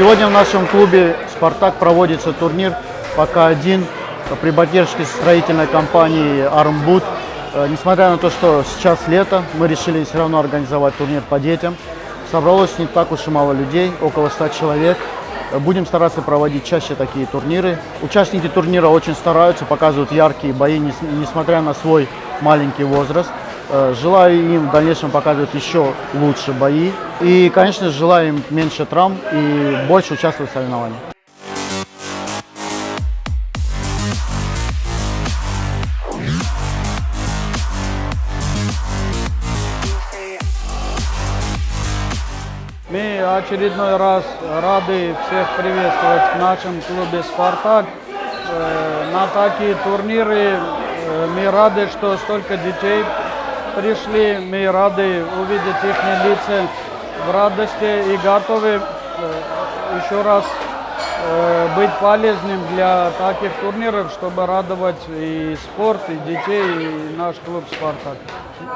Сегодня в нашем клубе «Спартак» проводится турнир пока один при поддержке строительной компании «Армбуд». Э, Несмотря на то, что сейчас лето, мы решили все равно организовать турнир по детям. Собралось не так уж и мало людей, около 100 человек. Э, Будем стараться проводить чаще такие турниры. Участники турнира очень стараются, показывают яркие бои, нес- несмотря на свой маленький возраст. Э, Желаю им в дальнейшем показывать еще лучше бои. И, конечно, же, желаю им меньше травм и больше участвовать в соревнованиях. Мы очередной раз рады всех приветствовать в нашем клубе «Спартак». Э, На такие турниры э, мы рады, что столько детей пришли. Мы рады увидеть их лица в радости и готовы э, еще раз э, быть полезным для таких турниров, чтобы радовать и спорт, и детей, и наш клуб «Спартак».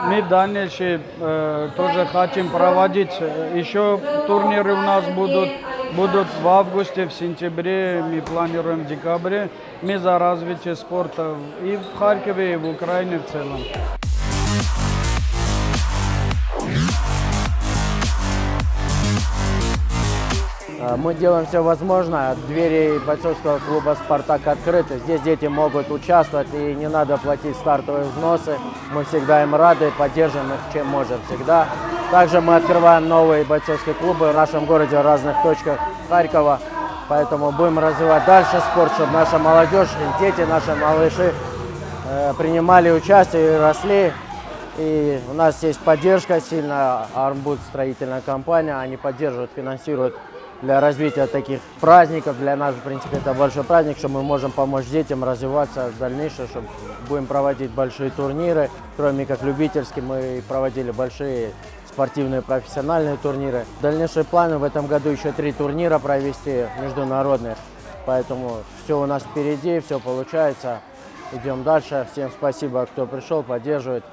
Мы в дальнейшем э, тоже хотим проводить, э, еще турниры у нас будут, будут в августе, в сентябре, мы планируем в декабре. Мы за развитие спорта и в Харькове, и в Украине в целом. Мы делаем все возможное. Двери бойцовского клуба «Спартак» открыты. Здесь дети могут участвовать и не надо платить стартовые взносы. Мы всегда им рады, поддерживаем их чем можем всегда. Также мы открываем новые бойцовские клубы в нашем городе, в разных точках Харькова. Поэтому будем развивать дальше спорт, чтобы наша молодежь, дети, наши малыши э, принимали участие и росли. И у нас есть поддержка сильная, Армбуд строительная компания, они поддерживают, финансируют для развития таких праздников. Для нас, в принципе, это большой праздник, что мы можем помочь детям развиваться в дальнейшем, чтобы будем проводить большие турниры. Кроме как любительские, мы проводили большие спортивные профессиональные турниры. Дальнейшие планы в этом году еще три турнира провести международных. Поэтому все у нас впереди, все получается. Идем дальше. Всем спасибо, кто пришел, поддерживает.